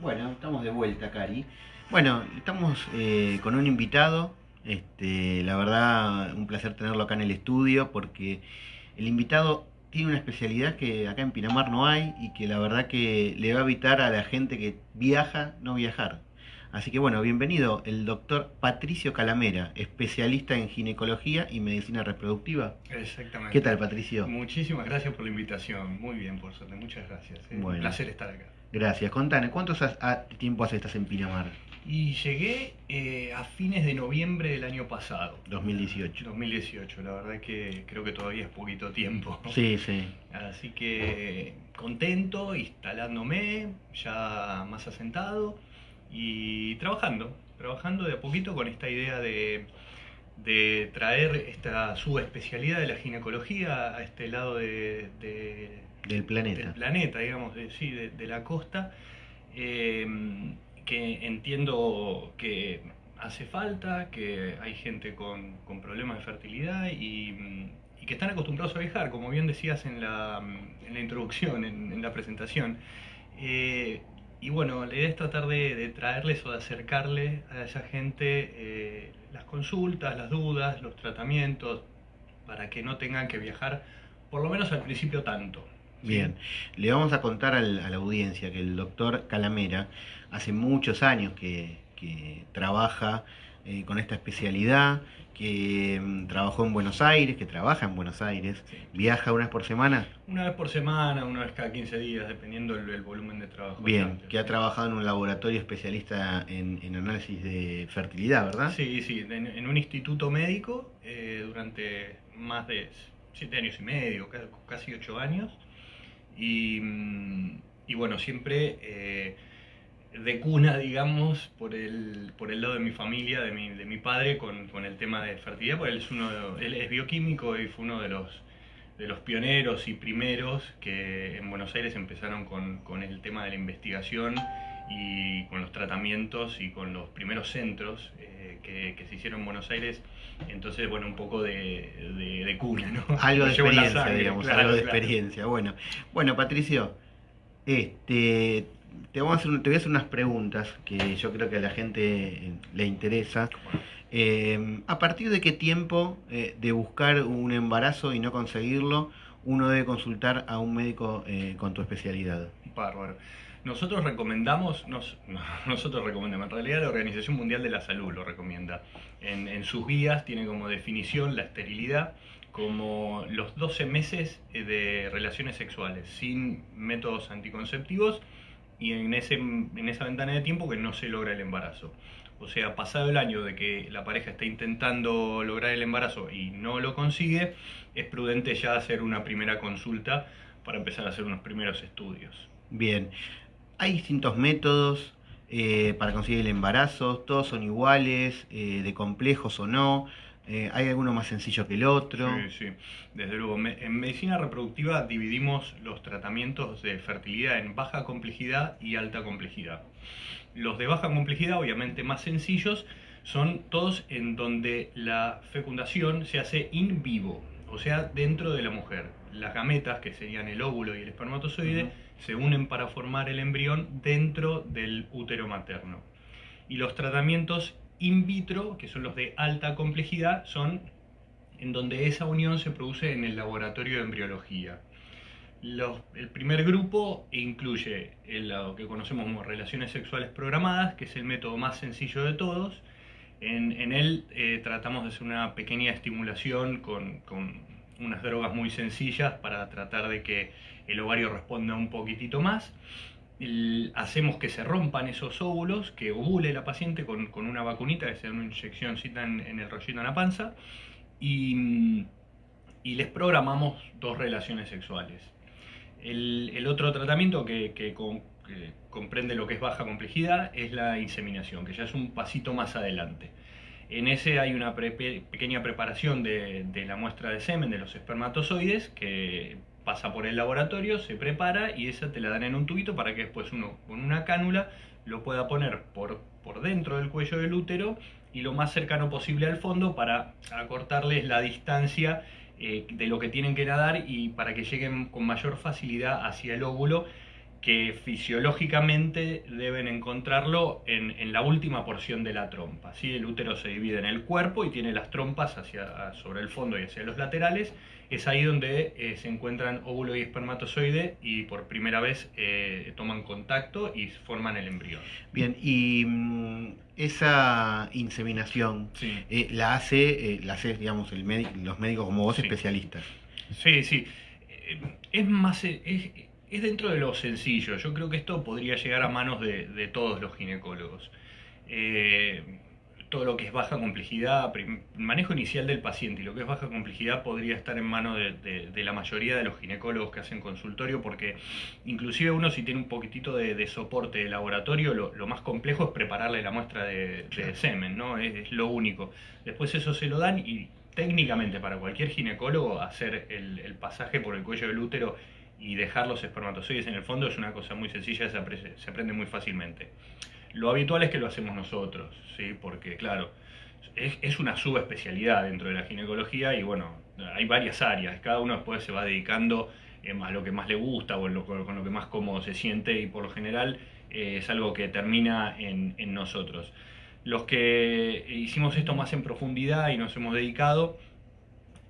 Bueno, estamos de vuelta, Cari. Bueno, estamos eh, con un invitado. Este, la verdad, un placer tenerlo acá en el estudio porque el invitado tiene una especialidad que acá en Pinamar no hay y que la verdad que le va a evitar a la gente que viaja no viajar. Así que bueno, bienvenido el doctor Patricio Calamera, especialista en ginecología y medicina reproductiva. Exactamente. ¿Qué tal, Patricio? Muchísimas gracias por la invitación. Muy bien, por suerte. Muchas gracias. ¿eh? Bueno. Un placer estar acá. Gracias. Contame, ¿cuánto ha- tiempo hace estás en Pinamar? Y llegué eh, a fines de noviembre del año pasado. 2018. 2018, la verdad que creo que todavía es poquito tiempo. Sí, sí. Así que contento, instalándome, ya más asentado y trabajando, trabajando de a poquito con esta idea de, de traer esta subespecialidad de la ginecología a este lado de, de- Del planeta. del planeta, digamos, de, sí, de, la costa, eh, que entiendo que hace falta, que hay gente con, con problemas de fertilidad y, que están acostumbrados a viajar, como bien decías en la, en la introducción, en, la presentación. Eh, y bueno, la idea es tratar de, de traerles o de acercarle a esa gente eh, las consultas, las dudas, los tratamientos, para que no tengan que viajar, por lo menos al principio tanto. Bien, le vamos a contar al- a la audiencia que el doctor Calamera hace muchos años que, que trabaja eh, con esta especialidad, que mm, trabajó en Buenos Aires, que trabaja en Buenos Aires, Sí. viaja una vez por semana, Una vez por semana, una vez cada 15 días, dependiendo el, el volumen de trabajo. bien, que ha trabajado en un laboratorio especialista en, en análisis de fertilidad, ¿verdad? Sí, sí, en, en un instituto médico eh, durante más de 7 años y medio, ca- casi 8 años. Y, y bueno, siempre eh, de cuna, digamos, por el, por el lado de mi familia, de mi, de mi padre, con, con el tema de fertilidad, porque él es, uno él es bioquímico y fue uno de los, de los pioneros y primeros que en Buenos Aires empezaron con, con el tema de la investigación y con los tratamientos y con los primeros centros eh, que, que se hicieron en Buenos Aires. Entonces, bueno, un poco de, de, de cuna, ¿no? Algo de experiencia, sangre, digamos, claro, algo de claro. experiencia. Bueno, bueno, Patricio, este, te, vamos a hacer, te voy a hacer unas preguntas que yo creo que a la gente eh, le interesa. Eh, ¿A partir de qué tiempo eh, de buscar un embarazo y no conseguirlo, uno debe consultar a un médico eh, con tu especialidad? Bárbaro. Nosotros recomendamos, nos- no, nosotros recomendamos, en realidad la Organización Mundial de la Salud lo recomienda. En, en sus guías tiene como definición la esterilidad como los 12 meses eh, de relaciones sexuales sin métodos anticonceptivos y en, ese, en esa ventana de tiempo que no se logra el embarazo. O sea, pasado el año de que la pareja está intentando lograr el embarazo y no lo consigue, es prudente ya hacer una primera consulta para empezar a hacer unos primeros estudios. Bien, hay distintos métodos eh, para conseguir el embarazo, todos son iguales, eh, de complejos o no, eh, hay alguno más sencillo que el otro. Sí, sí, desde luego. En medicina reproductiva dividimos los tratamientos de fertilidad en baja complejidad y alta complejidad. Los de baja complejidad, obviamente más sencillos, son todos en donde la fecundación se hace in vivo, o sea, dentro de la mujer. Las gametas, que serían el óvulo y el espermatozoide, se unen para formar el embrión dentro del útero materno. Y los tratamientos in vitro, que son los de alta complejidad, son en donde esa unión se produce en el laboratorio de embriología. Los- el primer grupo incluye el, lo que conocemos como relaciones sexuales programadas, que es el método más sencillo de todos. En, en él eh, tratamos de hacer una pequeña estimulación con, con unas drogas muy sencillas para tratar de que el ovario responda un poquitito más. Hacemos que se rompan esos óvulos, que ovule la paciente con, con una vacunita, que sea una inyeccióncita en, el rollito en la panza, y, y les programamos dos relaciones sexuales. El, el otro tratamiento que, que comprende lo que es baja complejidad es la inseminación, que ya es un pasito más adelante. En ese hay una pequeña preparación de, la muestra de semen, de los espermatozoides, que pasa por el laboratorio, se prepara y esa te la dan en un tubito para que después uno con una cánula lo pueda poner por, por dentro del cuello del útero y lo más cercano posible al fondo para acortarles la distancia eh, de lo que tienen que nadar y para que lleguen con mayor facilidad hacia el óvulo que fisiológicamente deben encontrarlo en, en, la última porción de la trompa. ¿sí? El útero se divide en el cuerpo y tiene las trompas hacia, sobre el fondo y hacia los laterales. Es ahí donde eh, se encuentran óvulo y espermatozoide y por primera vez eh, toman contacto y forman el embrión. Bien, y mm, esa inseminación Sí. eh, la hace, la hace digamos, el médico, los médicos como vos Sí. especialistas. Sí, sí. Es más, es, es dentro de lo sencillo. Yo creo que esto podría llegar a manos de, de todos los ginecólogos. Eh, todo lo que es baja complejidad, manejo inicial del paciente y lo que es baja complejidad podría estar en manos de, de- de la mayoría de los ginecólogos que hacen consultorio porque inclusive uno si tiene un poquitito de, de soporte de laboratorio, lo, lo más complejo es prepararle la muestra de, de Claro. semen, ¿no? Es, es lo único. Después eso se lo dan y técnicamente para cualquier ginecólogo hacer el, el pasaje por el cuello del útero y dejar los espermatozoides en el fondo es una cosa muy sencilla, se, apre- se aprende muy fácilmente. Lo habitual es que lo hacemos nosotros, ¿sí? porque claro, es, una subespecialidad dentro de la ginecología y bueno, hay varias áreas, cada uno después se va dedicando eh, a lo que más le gusta o en lo- con lo que más cómodo se siente y por lo general eh, es algo que termina en, en nosotros. Los que hicimos esto más en profundidad y nos hemos dedicado,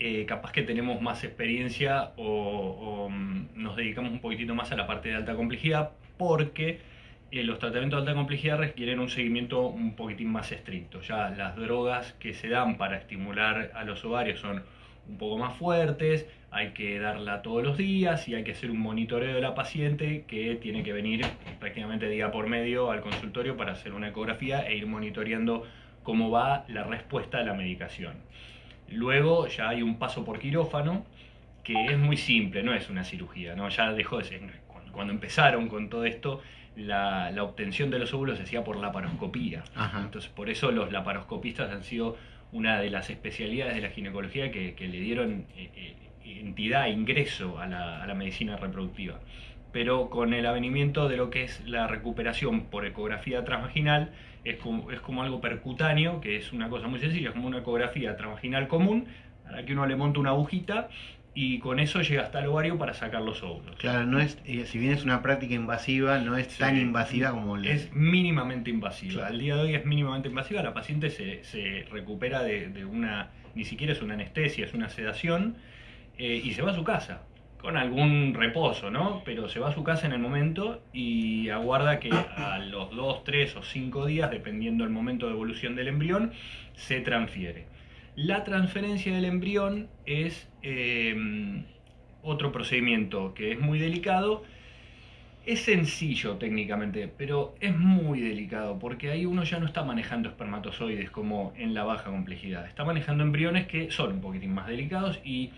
eh, capaz que tenemos más experiencia o, mm, nos dedicamos un poquitito más a la parte de alta complejidad porque eh, los tratamientos de alta complejidad requieren un seguimiento un poquitín más estricto. Ya las drogas que se dan para estimular a los ovarios son un poco más fuertes, hay que darla todos los días y hay que hacer un monitoreo de la paciente que tiene que venir prácticamente día por medio al consultorio para hacer una ecografía e ir monitoreando cómo va la respuesta a la medicación. Luego ya hay un paso por quirófano que es muy simple, no es una cirugía, ¿no? ya dejó de ser. Cuando, empezaron con todo esto, la, la obtención de los óvulos se hacía por laparoscopía. Ajá. Entonces, por eso los laparoscopistas han sido una de las especialidades de la ginecología que, que le dieron eh, eh, entidad, ingreso a la, a la medicina reproductiva. Pero con el avenimiento de lo que es la recuperación por ecografía transvaginal, es como, es como algo percutáneo, que es una cosa muy sencilla, es como una ecografía transvaginal común, a la que uno le monta una agujita y con eso llega hasta el ovario para sacar los óvulos. Claro, no es, eh, si bien es una práctica invasiva, no es tan invasiva como la- Es mínimamente invasiva. Claro. Al día de hoy es mínimamente invasiva. La paciente se, se recupera de, de una, ni siquiera es una anestesia, es una sedación, eh, y se va a su casa, con algún reposo, ¿no? Pero se va a su casa en el momento y aguarda que a los 2, 3 o 5 días, dependiendo del momento de evolución del embrión, se transfiere. La transferencia del embrión es eh, otro procedimiento que es muy delicado. Es sencillo técnicamente, pero es muy delicado porque ahí uno ya no está manejando espermatozoides como en la baja complejidad. Está manejando embriones que son un poquitín más delicados y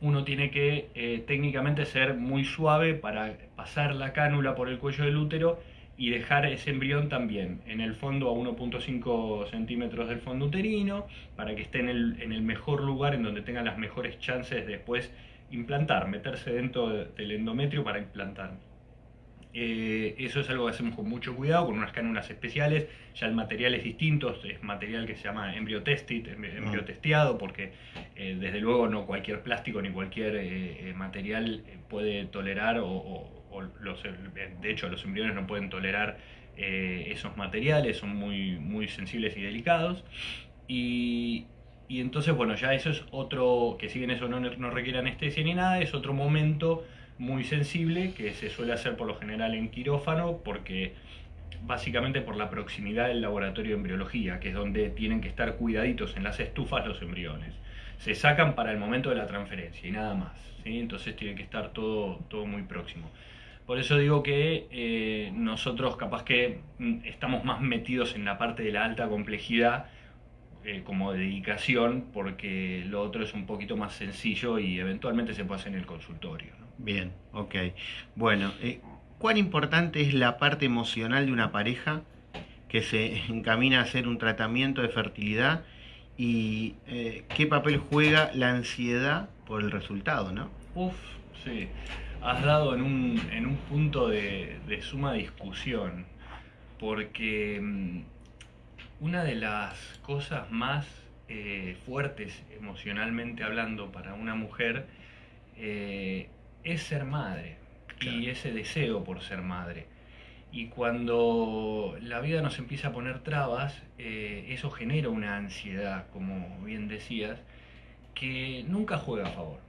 uno tiene que eh, técnicamente ser muy suave para pasar la cánula por el cuello del útero y dejar ese embrión también en el fondo a 1.5 centímetros del fondo uterino para que esté en el, en el mejor lugar en donde tenga las mejores chances de después implantar, meterse dentro de- del endometrio para implantar. Eh, eso es algo que hacemos con mucho cuidado, con unas cánulas especiales. Ya el material es distinto, es material que se llama embryo tested, em- embryo Mm. testeado, porque eh, desde luego no cualquier plástico ni cualquier eh, material puede tolerar, o, o- o los, de hecho los embriones no pueden tolerar esos materiales, son muy, muy sensibles y delicados. Y, y entonces, bueno, ya eso es otro, que si bien eso no, no requiere anestesia ni nada, es otro momento muy sensible que se suele hacer por lo general en quirófano porque básicamente por la proximidad del laboratorio de embriología, que es donde tienen que estar cuidaditos en las estufas los embriones. Se sacan para el momento de la transferencia y nada más, ¿sí? entonces tiene que estar todo, todo muy próximo. Por eso digo que eh, nosotros capaz que mm, estamos más metidos en la parte de la alta complejidad eh, como dedicación, porque lo otro es un poquito más sencillo y eventualmente se puede hacer en el consultorio. ¿no? Bien, ok. Bueno, eh, ¿cuán importante es la parte emocional de una pareja que se encamina a hacer un tratamiento de fertilidad y eh, qué papel juega la ansiedad por el resultado, ¿no? Uf, sí. Has dado en un, en un punto de, de suma discusión, porque mm, una de las cosas más eh, fuertes emocionalmente hablando para una mujer eh, es ser madre. y ese deseo por ser madre. Y cuando la vida nos empieza a poner trabas, eh, eso genera una ansiedad, como bien decías, que nunca juega a favor.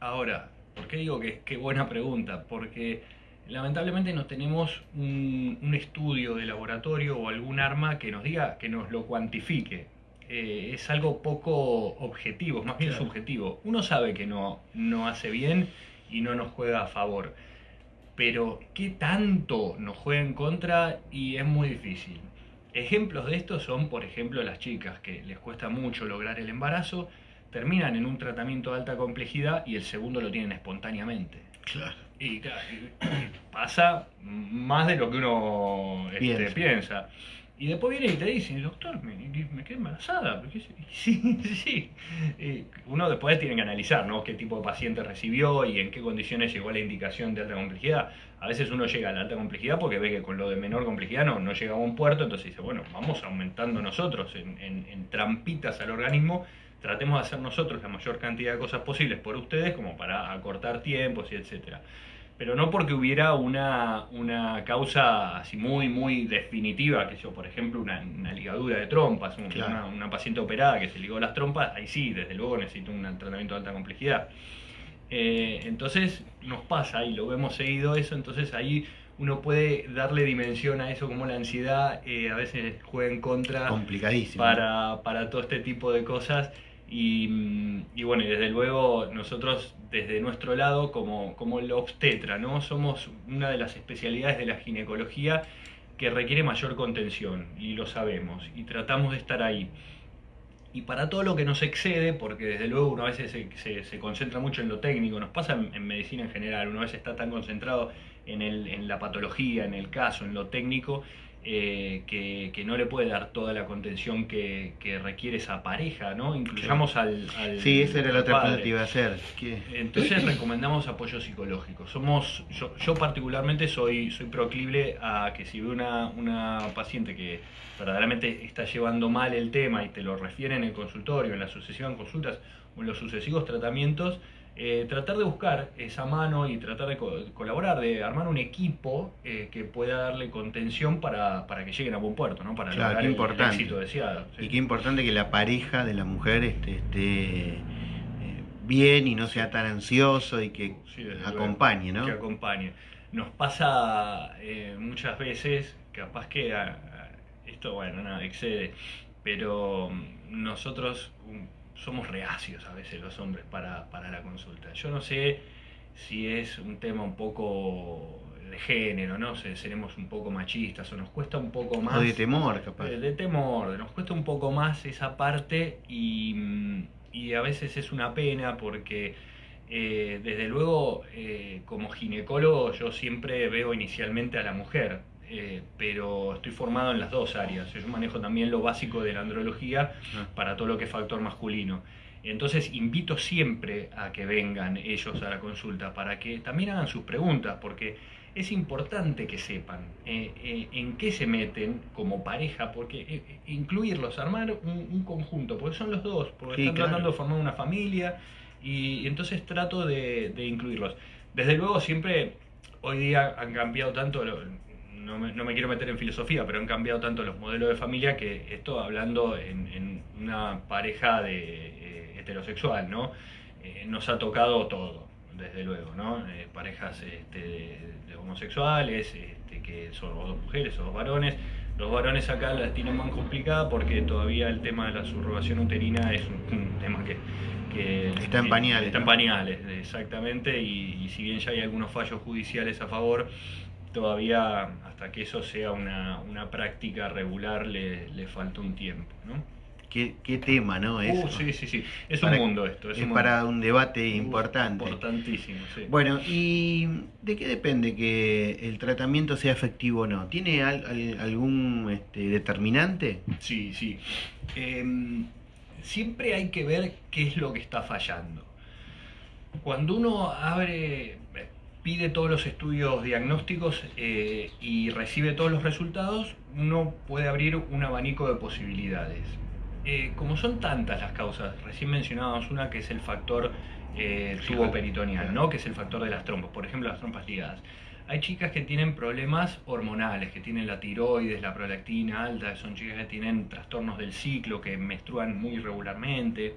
Ahora, ¿por qué digo que qué buena pregunta? Porque lamentablemente no tenemos un, estudio de laboratorio o algún arma que nos diga, que nos lo cuantifique. Eh, es algo poco objetivo, más bien subjetivo. Uno sabe que no, no hace bien y no nos juega a favor pero ¿qué tanto nos juega en contra? Y es muy difícil. Ejemplos de esto son, por ejemplo, las chicas que les cuesta mucho lograr el embarazo, terminan en un tratamiento de alta complejidad y el segundo lo tienen espontáneamente. Claro. Y, pasa más de lo que uno este, piensa. Y después viene y te dice, doctor, me, me quedé embarazada. Sí, sí. uno después tiene que analizar ¿no? qué tipo de paciente recibió y en qué condiciones llegó a la indicación de alta complejidad. A veces uno llega a la alta complejidad porque ve que con lo de menor complejidad no, no llega a un puerto, entonces dice, bueno, vamos aumentando nosotros en, en trampitas al organismo, tratemos de hacer nosotros la mayor cantidad de cosas posibles por ustedes como para acortar tiempos y etcétera pero no porque hubiera una, una causa así muy, muy definitiva, que yo, por ejemplo, una, ligadura de trompas, una, paciente operada que se ligó las trompas, ahí sí, desde luego necesito un tratamiento de alta complejidad. Eh, entonces nos pasa y lo vemos seguido eso, entonces ahí uno puede darle dimensión a eso como la ansiedad eh, a veces juega en contra Para, para todo este tipo de cosas y, y, bueno, y desde luego nosotros desde nuestro lado como, como el obstetra, ¿no? Somos una de las especialidades de la ginecología que requiere mayor contención y lo sabemos y tratamos de estar ahí. Y para todo lo que nos excede, porque desde luego uno a veces se, se, concentra mucho en lo técnico, nos pasa en, en, medicina en general, uno a veces está tan concentrado en, el, en la patología, en el caso, en lo técnico, eh, que, no le puede dar toda la contención que, requiere esa pareja, ¿no? Incluyamos al, Sí, esa era la otra pregunta que iba a hacer. Entonces recomendamos apoyo psicológico. Somos, yo, particularmente soy, soy proclive a que si ve una, una paciente que verdaderamente está llevando mal el tema y te lo refiere en el consultorio, en la sucesión consultas o en los sucesivos tratamientos, eh, tratar de buscar esa mano y tratar de colaborar, de armar un equipo eh, que pueda darle contención para, para, que lleguen a buen puerto, ¿no? para lograr el, éxito deseado. Y qué importante que la pareja de la mujer esté, eh, bien y no sea tan ansioso y que acompañe, ¿no? Que acompañe. Nos pasa muchas veces, capaz que esto, bueno, nada, excede, pero nosotros somos reacios a veces los hombres para, la consulta. Yo no sé si es un tema un poco de género, ¿no? sé, seremos un poco machistas o nos cuesta un poco más... O de temor, capaz. De, temor, nos cuesta un poco más esa parte y, a veces es una pena porque eh, desde luego eh, como ginecólogo yo siempre veo inicialmente a la mujer, eh, pero estoy formado en las dos áreas. Yo manejo también lo básico de la andrología para todo lo que es factor masculino. Entonces invito siempre a que vengan ellos a la consulta para que también hagan sus preguntas, porque es importante que sepan eh, eh, en qué se meten como pareja, porque incluirlos, armar un, conjunto, porque son los dos, porque están tratando de formar una familia y, entonces trato de, de, incluirlos. Desde luego siempre, hoy día han cambiado tanto, no me, quiero meter en filosofía, pero han cambiado tanto los modelos de familia que esto hablando en, una pareja de, eh, heterosexual, ¿no? Eh, nos ha tocado todo, desde luego, ¿no? Eh, parejas este, de, homosexuales, este, que son dos mujeres o dos varones. Los varones acá la tienen más complicada porque todavía el tema de la subrogación uterina es un, tema que, está en pañales. Está en pañales, exactamente, y, y si bien ya hay algunos fallos judiciales a favor, todavía hasta que eso sea una, práctica regular le, le, falta un tiempo. ¿no? Qué, qué tema, ¿no? es uh, sí, sí, sí. Es un mundo esto. Es, para un debate importante. Importantísimo, sí. Bueno, ¿y de qué depende que el tratamiento sea efectivo o no? ¿Tiene algún este, determinante? Sí, sí. Em, siempre hay que ver qué es lo que está fallando. Cuando uno abre pide todos los estudios diagnósticos eh, y recibe todos los resultados, uno puede abrir un abanico de posibilidades. Eh, como son tantas las causas, recién mencionábamos una que es el factor eh, tubo peritoneal, ¿no? Que es el factor de las trompas, por ejemplo, las trompas ligadas. Hay chicas que tienen problemas hormonales, que tienen la tiroides, la prolactina alta, son chicas que tienen trastornos del ciclo, que menstruan muy irregularmente.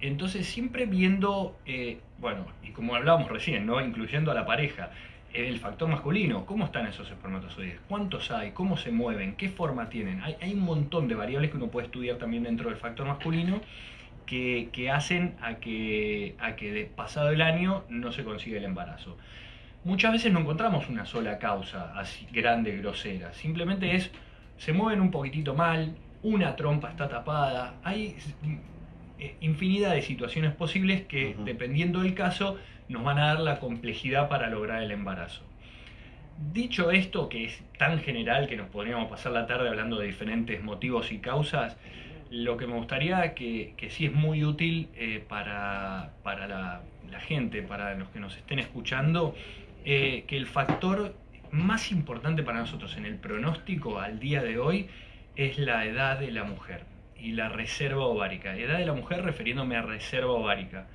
Entonces, siempre viendo, eh, bueno, y como hablábamos recién, ¿no? Incluyendo a la pareja, el factor masculino, cómo están esos espermatozoides, cuántos hay, cómo se mueven, qué forma tienen. Hay, hay un montón de variables que uno puede estudiar también dentro del factor masculino que, que, hacen a que, a que pasado el año no se consiga el embarazo. Muchas veces no encontramos una sola causa así grande, grosera. Simplemente es, se mueven un poquitito mal, una trompa está tapada. Hay eh, infinidad de situaciones posibles que, uh -huh. dependiendo del caso, nos van a dar la complejidad para lograr el embarazo. Dicho esto, que es tan general que nos podríamos pasar la tarde hablando de diferentes motivos y causas, lo que me gustaría que, que sí es muy útil eh, para, para la, la, gente, para los que nos estén escuchando, eh, que el factor más importante para nosotros en el pronóstico al día de hoy es la edad de la mujer y la reserva ovárica. Edad de la mujer refiriéndome a reserva ovárica.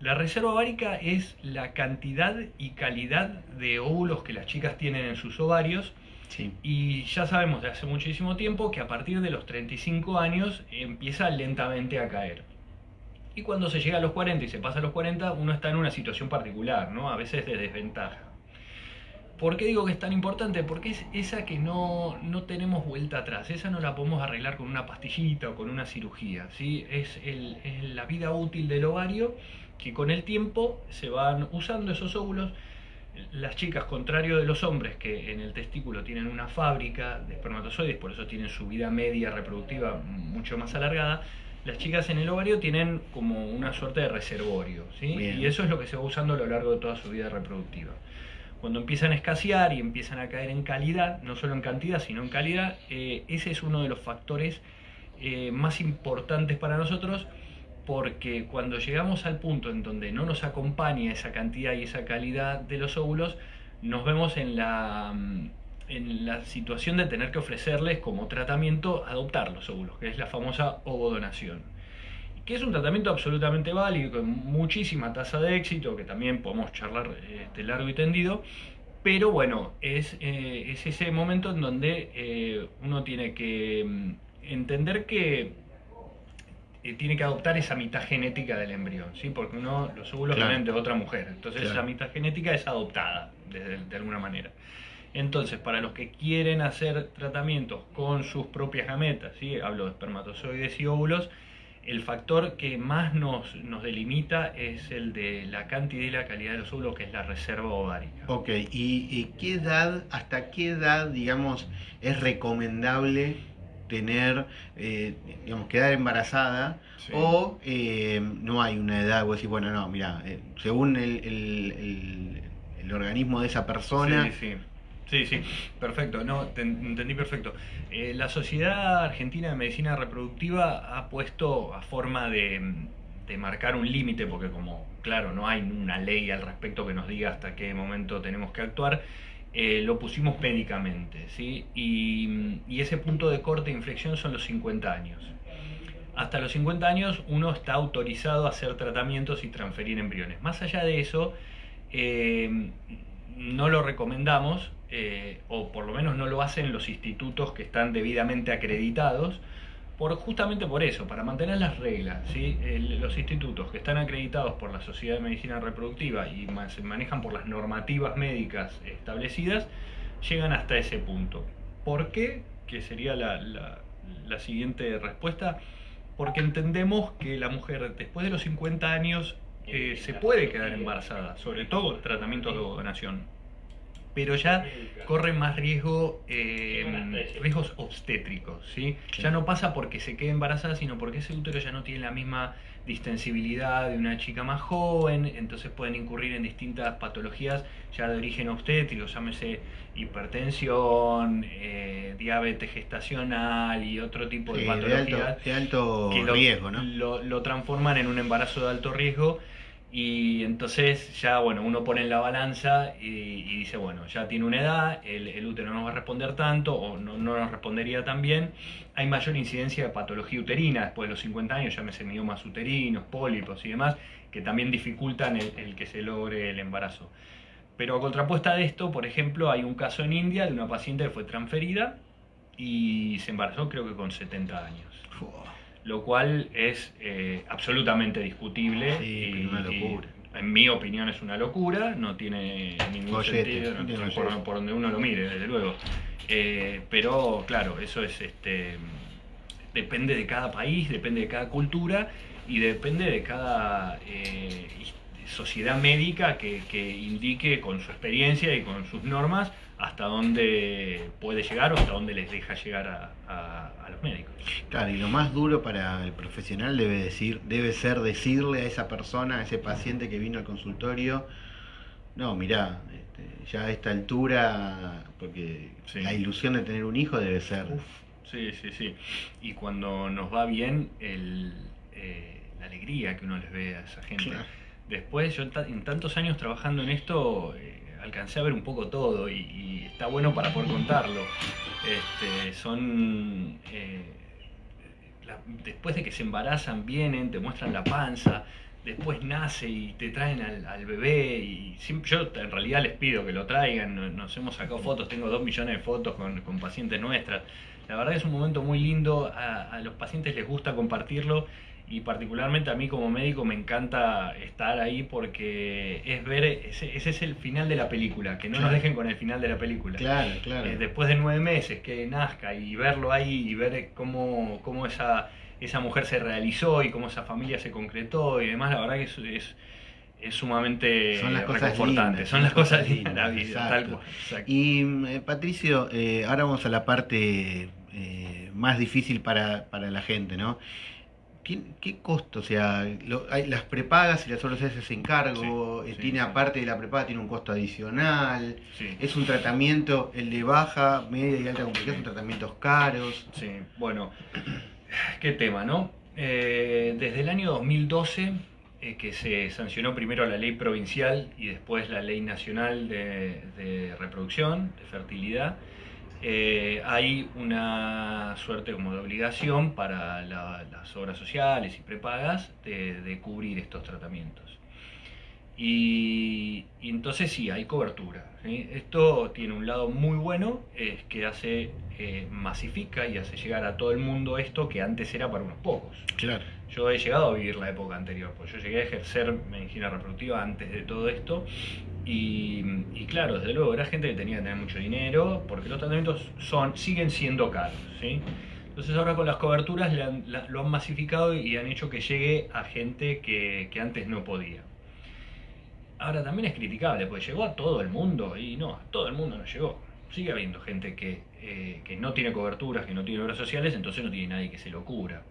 La reserva ovárica es la cantidad y calidad de óvulos que las chicas tienen en sus ovarios. Sí. Y ya sabemos de hace muchísimo tiempo que a partir de los 35 años empieza lentamente a caer. Y cuando se llega a los 40 y se pasa a los 40, uno está en una situación particular, ¿no? A veces de desventaja. ¿Por qué digo que es tan importante? Porque es esa que no, no tenemos vuelta atrás, esa no la podemos arreglar con una pastillita o con una cirugía, ¿sí? Es, el, es la vida útil del ovario que con el tiempo se van usando esos óvulos. Las chicas, contrario de los hombres que en el testículo tienen una fábrica de espermatozoides, por eso tienen su vida media reproductiva mucho más alargada, las chicas en el ovario tienen como una suerte de reservorio, ¿sí? y eso es lo que se va usando a lo largo de toda su vida reproductiva. Cuando empiezan a escasear y empiezan a caer en calidad, no solo en cantidad, sino en calidad, eh, ese es uno de los factores eh, más importantes para nosotros porque cuando llegamos al punto en donde no nos acompaña esa cantidad y esa calidad de los óvulos, nos vemos en la, en la situación de tener que ofrecerles como tratamiento adoptar los óvulos, que es la famosa ovodonación. Que es un tratamiento absolutamente válido, con muchísima tasa de éxito, que también podemos charlar este, largo y tendido, pero bueno, es, eh, es ese momento en donde eh, uno tiene que mm, entender que eh, tiene que adoptar esa mitad genética del embrión, ¿sí? Porque uno, los óvulos claro. vienen de otra mujer, entonces claro. esa mitad genética es adoptada de, de, alguna manera. Entonces, para los que quieren hacer tratamientos con sus propias gametas, ¿sí? hablo de espermatozoides y óvulos, el factor que más nos, nos delimita es el de la cantidad y la calidad de los óvulos, que es la reserva ovárica. Ok, ¿y, y qué edad, hasta qué edad, digamos, es recomendable tener, eh, digamos, quedar embarazada sí. o eh, no hay una edad, vos decís, bueno, no, mira, eh, según el, el, el, el, organismo de esa persona... Sí, sí. Sí, sí, perfecto, no, te entendí perfecto. Eh, la Sociedad Argentina de Medicina Reproductiva ha puesto a forma de, marcar un límite, porque como, claro, no hay una ley al respecto que nos diga hasta qué momento tenemos que actuar, eh, lo pusimos médicamente, ¿sí? Y, y, ese punto de corte e inflexión son los 50 años. Hasta los 50 años uno está autorizado a hacer tratamientos y transferir embriones. Más allá de eso, eh, no lo recomendamos, eh, o por lo menos no lo hacen los institutos que están debidamente acreditados, por, justamente por eso, para mantener las reglas. ¿sí? El, los institutos que están acreditados por la Sociedad de Medicina Reproductiva y se manejan por las normativas médicas establecidas, llegan hasta ese punto. ¿Por qué? Que sería la, la, la siguiente respuesta. Porque entendemos que la mujer después de los 50 años eh, se puede quedar embarazada, sobre todo el tratamiento de donación pero ya corre más riesgo, eh, riesgos obstétricos, ¿sí? Ya no pasa porque se quede embarazada, sino porque ese útero ya no tiene la misma distensibilidad de una chica más joven, entonces pueden incurrir en distintas patologías ya de origen obstétrico, llámese hipertensión, eh, diabetes gestacional y otro tipo de sí, patologías de alto, de alto que lo, riesgo, ¿no? Lo, lo transforman en un embarazo de alto riesgo Y entonces ya, bueno, uno pone en la balanza y, dice, bueno, ya tiene una edad, el, útero no va a responder tanto o no, no, nos respondería tan bien. Hay mayor incidencia de patología uterina después de los 50 años, ya me miomas uterinos, pólipos y demás, que también dificultan el, el que se logre el embarazo. Pero a contrapuesta de esto, por ejemplo, hay un caso en India de una paciente que fue transferida y se embarazó creo que con 70 años lo cual es eh, absolutamente discutible. y, una locura. en mi opinión es una locura, no tiene ningún sentido por, donde uno lo mire, desde luego. Eh, pero claro, eso es este depende de cada país, depende de cada cultura y depende de cada eh, sociedad médica que, que indique con su experiencia y con sus normas hasta dónde puede llegar o hasta dónde les deja llegar a, los médicos. Claro, y lo más duro para el profesional debe, decir, debe ser decirle a esa persona, a ese paciente que vino al consultorio, no, mirá, este, ya a esta altura, porque la ilusión de tener un hijo debe ser... sí, sí, sí. Y cuando nos va bien, el, eh, la alegría que uno les ve a esa gente. Después, yo en tantos años trabajando en esto... Eh, alcancé a ver un poco todo y, está bueno para poder contarlo. Este, son. Eh, después de que se embarazan, vienen, te muestran la panza, después nace y te traen al, bebé. Y yo en realidad les pido que lo traigan. Nos hemos sacado fotos, tengo dos millones de fotos con, pacientes nuestras. La verdad es un momento muy lindo, a los pacientes les gusta compartirlo y particularmente a mí como médico me encanta estar ahí porque es ver, ese, es el final de la película, que no nos dejen con el final de la película. Claro, claro. Eh, después de nueve meses que nazca y verlo ahí y ver cómo, cómo esa, esa mujer se realizó y cómo esa familia se concretó y demás, la verdad que es, es, es sumamente son las cosas son las cosas lindas de la vida. Y eh, Patricio, eh, ahora vamos a la parte más difícil para, para la gente, ¿no? ¿Qué costo? O sea, hay las prepagas y las otras veces encargo, eh, tiene aparte de la prepaga, tiene un costo adicional, es un tratamiento, el de baja, media y alta complejidad son tratamientos caros. Sí, bueno, qué tema, ¿no? Eh, desde el año 2012, eh, que se sancionó primero la ley provincial y después la ley nacional de reproducción, de fertilidad, eh, hay una suerte como de obligación para las obras sociales y prepagas de, cubrir estos tratamientos. Y, entonces sí, hay cobertura. Esto tiene un lado muy bueno, es que hace, eh, masifica y hace llegar a todo el mundo esto que antes era para unos pocos. Claro. Yo he llegado a vivir la época anterior, pues yo llegué a ejercer medicina reproductiva antes de todo esto y, claro, desde luego era gente que tenía que tener mucho dinero porque los tratamientos son, siguen siendo caros. ¿sí? Entonces ahora con las coberturas lo han masificado y han hecho que llegue a gente que, antes no podía. Ahora también es criticable, porque llegó a todo el mundo y no, a todo el mundo no llegó. Sigue habiendo gente que, eh, que no tiene coberturas, que no tiene obras sociales, entonces no tiene nadie que se lo cura.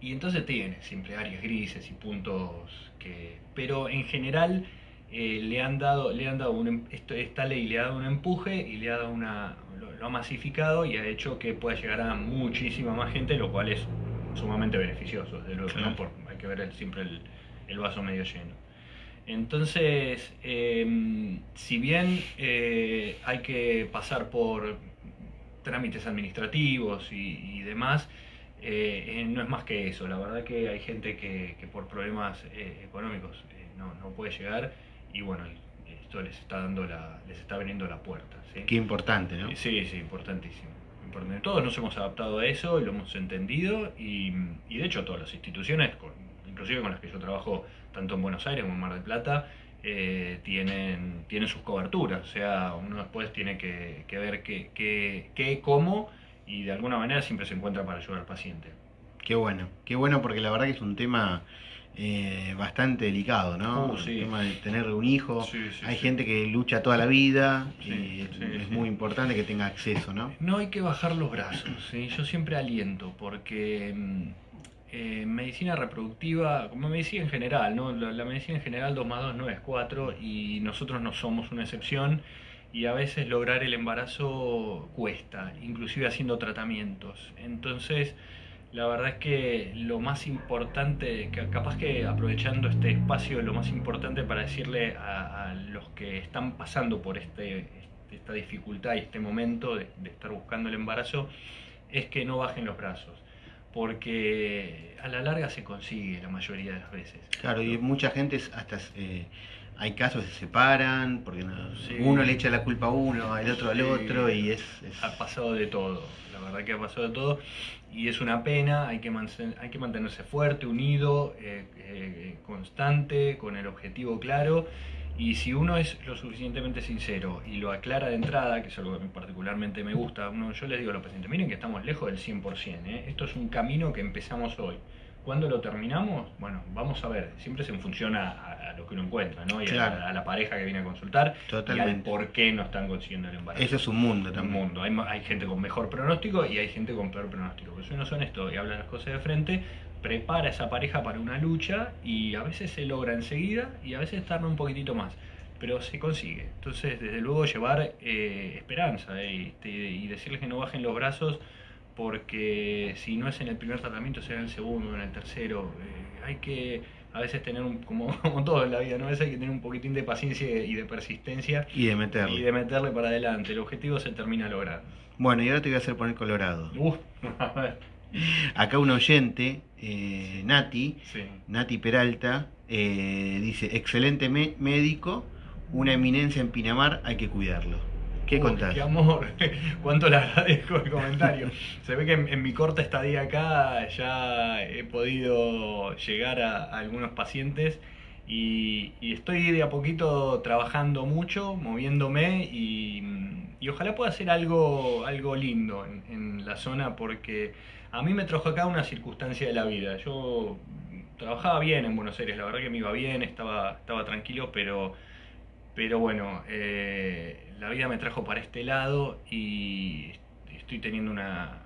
Y entonces tiene siempre áreas grises y puntos que... Pero en general eh, le han dado, le han dado un, em, esto, esta ley le ha dado un empuje y le ha dado una, lo, ha masificado y ha hecho que pueda llegar a muchísima más gente, lo cual es sumamente beneficioso, desde luego, hay que ver siempre el, vaso medio lleno. Entonces, em, si bien eh, hay que pasar por trámites administrativos y demás, eh, no es más que eso, la verdad que hay gente que, por problemas económicos no, no, puede llegar y bueno, esto les está dando la, les está veniendo la puerta. Qué importante, ¿no? Sí, sí, importantísimo. Todos nos hemos adaptado a eso y lo hemos entendido y, de hecho todas las instituciones, inclusive con las que yo trabajo tanto en Buenos Aires como en Mar del Plata, tienen, tienen sus coberturas, o sea, uno después tiene que, ver qué, qué, qué, cómo y de alguna manera siempre se encuentra para ayudar al paciente. Qué bueno, qué bueno porque la verdad que es un tema eh, bastante delicado, ¿no? Uh, el tema de tener un hijo. hay gente que lucha toda la vida y es muy importante que tenga acceso, ¿no? No hay que bajar los brazos, yo siempre aliento porque mm, eh, medicina reproductiva, como medicina en general, ¿no? La, la, medicina en general 2 más 2 no es 4 y nosotros no somos una excepción y a veces lograr el embarazo cuesta, inclusive haciendo tratamientos. Entonces, La verdad es que lo más importante, capaz que aprovechando este espacio, lo más importante para decirle a, los que están pasando por este, esta dificultad y este momento de, estar buscando el embarazo, es que no bajen los brazos, porque a la larga se consigue la mayoría de las veces. Claro, y mucha gente hasta... Eh, hay casos que se separan, porque uno le echa la culpa a uno, el otro al otro, y es, Ha pasado de todo, la verdad que ha pasado de todo, y es una pena, hay que, hay que mantenerse fuerte, unido, eh, eh, constante, con el objetivo claro, y si uno es lo suficientemente sincero y lo aclara de entrada, que es algo que particularmente me gusta, uno, yo les digo a los pacientes, miren que estamos lejos del 100%, ¿eh? esto es un camino que empezamos hoy. ¿Cuándo lo terminamos? Bueno, vamos a ver, siempre se funciona a, lo que uno encuentra, ¿no? Y a, la pareja que viene a consultar Totalmente. y al por qué no están consiguiendo el embarazo. Eso es un mundo también. Un mundo. Hay, hay gente con mejor pronóstico y hay gente con peor pronóstico. Pero si uno es honesto y habla las cosas de frente, prepara a esa pareja para una lucha y a veces se logra enseguida y a veces tarda un poquitito más pero se consigue. Entonces, desde luego, llevar eh, esperanza eh, y decirles que no bajen los brazos porque si no es en el primer tratamiento, será en el segundo, en el tercero. Eh, hay que a veces tener, un, como, como todo en la vida, ¿no? a veces hay que tener un poquitín de paciencia y de persistencia. Y de meterle. Y de meterle para adelante. El objetivo se termina logrando. Bueno, y ahora te voy a hacer poner colorado. Acá un oyente, eh, Nati, Nati Peralta, eh, dice, excelente médico, una eminencia en Pinamar, hay que cuidarlo. ¿Qué Qué amor, cuánto le agradezco el comentario. Se ve que en, mi corta estadía acá ya he podido llegar a, algunos pacientes y, estoy de a poquito trabajando mucho, moviéndome y, ojalá pueda hacer algo, algo lindo en, en, la zona porque a mí me trajo acá una circunstancia de la vida. Yo trabajaba bien en Buenos Aires, la verdad que me iba bien, estaba, estaba tranquilo, pero pero bueno, eh, la vida me trajo para este lado y estoy teniendo una,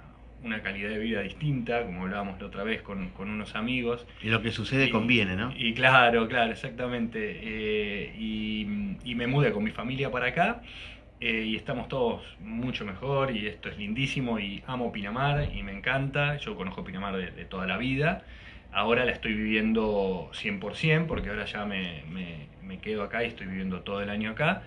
calidad de vida distinta, como hablábamos la otra vez con, unos amigos. Y lo que sucede conviene, ¿no? Y claro, claro, exactamente. Eh, y, me mudé con mi familia para acá eh, y estamos todos mucho mejor y esto es lindísimo y amo Pinamar y me encanta. Yo conozco Pinamar de, de toda la vida. Ahora la estoy viviendo 100% porque ahora ya me me quedo acá y estoy viviendo todo el año acá,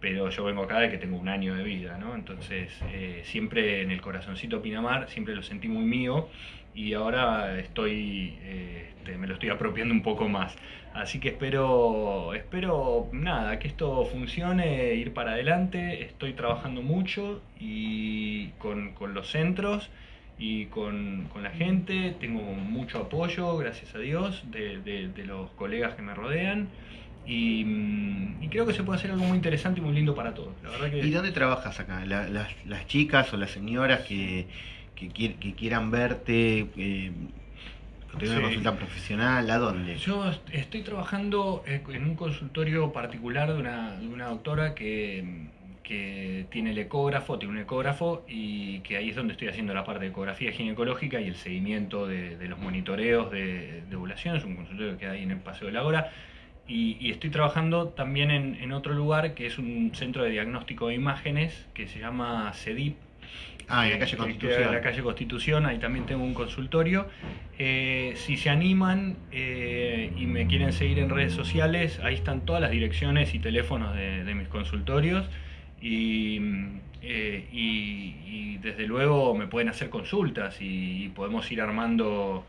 pero yo vengo acá de que tengo un año de vida, ¿no? Entonces, eh, siempre en el corazoncito Pinamar, siempre lo sentí muy mío y ahora estoy, eh, este, me lo estoy apropiando un poco más. Así que espero, espero, nada, que esto funcione, ir para adelante. Estoy trabajando mucho y con, con los centros y con, con, la gente. Tengo mucho apoyo, gracias a Dios, de, de, de los colegas que me rodean. Mm, y, creo que se puede hacer algo muy interesante y muy lindo para todos. ¿Y dónde trabajas acá? las, chicas o las señoras que, quieran verte, que tengan una consulta profesional, ¿a dónde? Yo estoy trabajando eh, en un consultorio particular de una, doctora que, tiene el ecógrafo, tiene un ecógrafo y que ahí es donde estoy haciendo la parte de ecografía ginecológica y el seguimiento de, los monitoreos de, de ovulación. Es un consultorio que hay en el Paseo de la Hora y, estoy trabajando también en, otro lugar que es un centro de diagnóstico de imágenes que se llama CEDIP. Ah, en la calle Constitución. En la calle Constitución, ahí también tengo un consultorio. Eh, si se animan eh, y me quieren seguir en redes sociales, ahí están todas las direcciones y teléfonos de, mis consultorios. Eh, y, desde luego me pueden hacer consultas y, podemos ir armando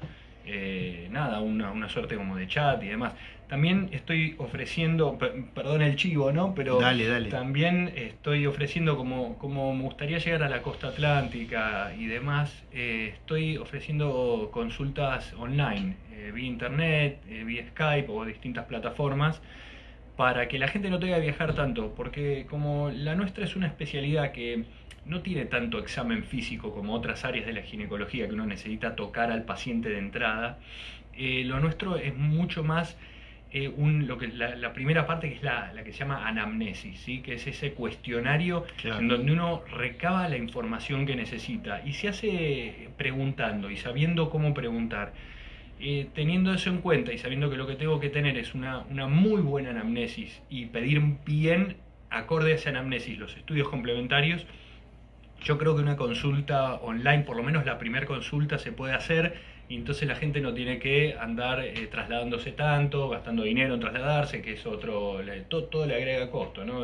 nada, una, una, suerte como de chat y demás. También estoy ofreciendo, perdón el chivo, ¿no? Pero también estoy ofreciendo, como, como me gustaría llegar a la costa atlántica y demás, eh, estoy ofreciendo consultas online, eh, vía internet, eh, vía Skype o distintas plataformas, para que la gente no tenga que viajar tanto, porque como la nuestra es una especialidad que no tiene tanto examen físico como otras áreas de la ginecología que uno necesita tocar al paciente de entrada, lo nuestro es mucho más eh, lo que, la, primera parte que es la, que se llama anamnesis, ¿sí? que es ese cuestionario en donde uno recaba la información que necesita y se hace preguntando y sabiendo cómo preguntar. Eh, teniendo eso en cuenta y sabiendo que lo que tengo que tener es una, una muy buena anamnesis y pedir bien, acorde a esa anamnesis, los estudios complementarios, yo creo que una consulta online, por lo menos la primera consulta se puede hacer y entonces la gente no tiene que andar eh, trasladándose tanto, gastando dinero en trasladarse, que es otro, todo, le agrega costo, ¿no?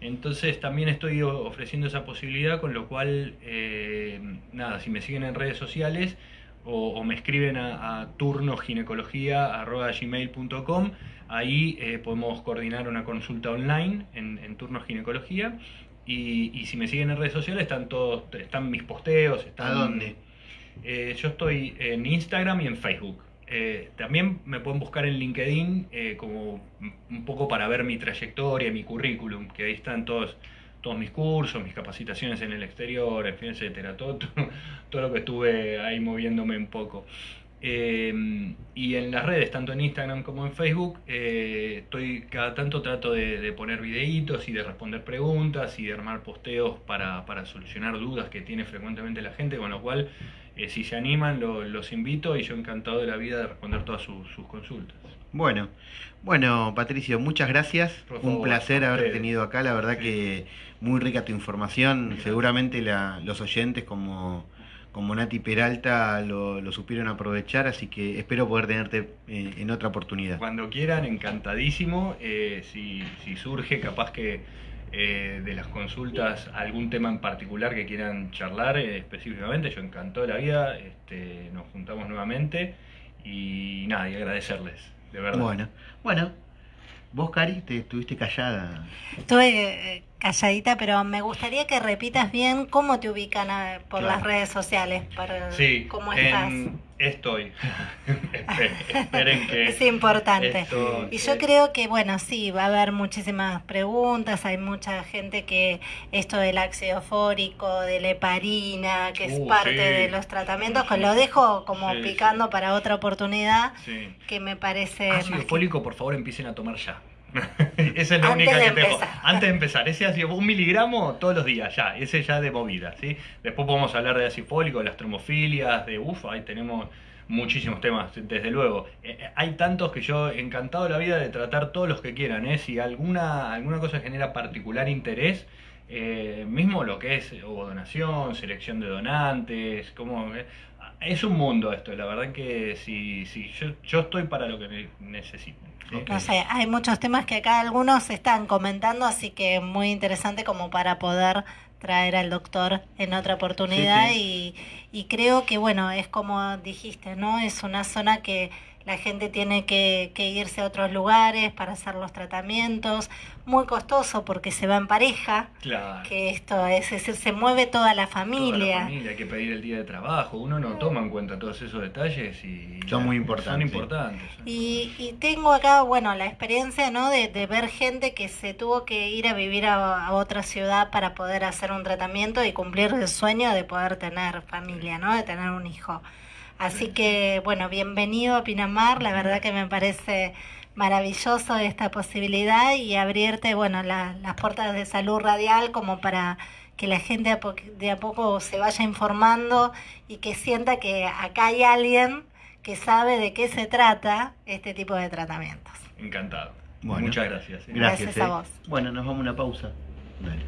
Entonces también estoy ofreciendo esa posibilidad, con lo cual, eh, nada, si me siguen en redes sociales o, me escriben a, a turnoginecología.gmail.com, ahí eh, podemos coordinar una consulta online en, en Turnos Ginecología. Y, si me siguen en redes sociales están todos, están mis posteos, están... ¿A dónde? Eh, yo estoy en Instagram y en Facebook. Eh, también me pueden buscar en LinkedIn eh, como un poco para ver mi trayectoria, mi currículum, que ahí están todos, todos mis cursos, mis capacitaciones en el exterior, en fin, etcétera, todo, todo, lo que estuve ahí moviéndome un poco. y en las redes, tanto en Instagram como en Facebook, estoy cada tanto trato de, poner videitos y de responder preguntas y de armar posteos para, para solucionar dudas que tiene frecuentemente la gente, con lo cual eh, si se animan, los invito y yo encantado de la vida de responder todas sus, consultas. Bueno, bueno, Patricio, muchas gracias. Un placer haber tenido acá. La verdad que muy rica tu información. Seguramente los oyentes como, como Nati Peralta lo, supieron aprovechar, así que espero poder tenerte eh, en otra oportunidad. Cuando quieran, encantadísimo. Eh, si, si surge, capaz que eh, de las consultas algún tema en particular que quieran charlar eh, específicamente, yo encantó de la vida, este, nos juntamos nuevamente y nada, y agradecerles, de verdad. Bueno, bueno, vos Cari, te estuviste callada. Estuve eh, calladita, pero me gustaría que repitas bien cómo te ubican por las redes sociales, para sí, cómo estás. Estoy. Esperen que. Es importante. y yo creo que, bueno, sí, va a haber muchísimas preguntas. Hay mucha gente que esto del ácido fórico, de la heparina, que es uh, parte de los tratamientos, que lo dejo como picando para otra oportunidad, que me parece. Ácido fólico, por favor, empiecen a tomar ya. Esa es la única que tengo. Antes de empezar, ese ácido, un miligramo todos los días, ya, ese ya de movida, ¿sí? Después podemos hablar de ácido fólico, de las tromofilias, de ufa, ahí tenemos muchísimos temas, desde luego. Eh, eh, hay tantos que yo encantado la vida de tratar todos los que quieran, ¿eh? Si alguna, alguna cosa genera particular interés, eh, mismo lo que es o donación, selección de donantes, como es un mundo esto, la verdad que sí, sí, yo, yo estoy para lo que necesiten. No sé, hay muchos temas que acá algunos están comentando, así que muy interesante como para poder traer al doctor en otra oportunidad Y, y creo que bueno, es como dijiste, ¿no? Es una zona que la gente tiene que, irse a otros lugares para hacer los tratamientos, muy costoso porque se va en pareja, que esto es, se mueve toda la familia. Toda hay que pedir el día de trabajo, uno no toma en cuenta todos esos detalles y son muy importantes. Son importantes. Y, tengo acá, bueno, la experiencia, ¿no? De, ver gente que se tuvo que ir a vivir a, a, otra ciudad para poder hacer un tratamiento y cumplir el sueño de poder tener familia, ¿no? De tener un hijo. Así que, bueno, bienvenido a Pinamar, la verdad que me parece maravilloso esta posibilidad y abrirte, bueno, las puertas de salud radial como para que la gente de a poco se vaya informando y que sienta que acá hay alguien que sabe de qué se trata este tipo de tratamientos. Encantado. Muchas gracias. ¿eh? Gracias, a ¿eh? vos. Bueno, nos vamos a una pausa. Dale.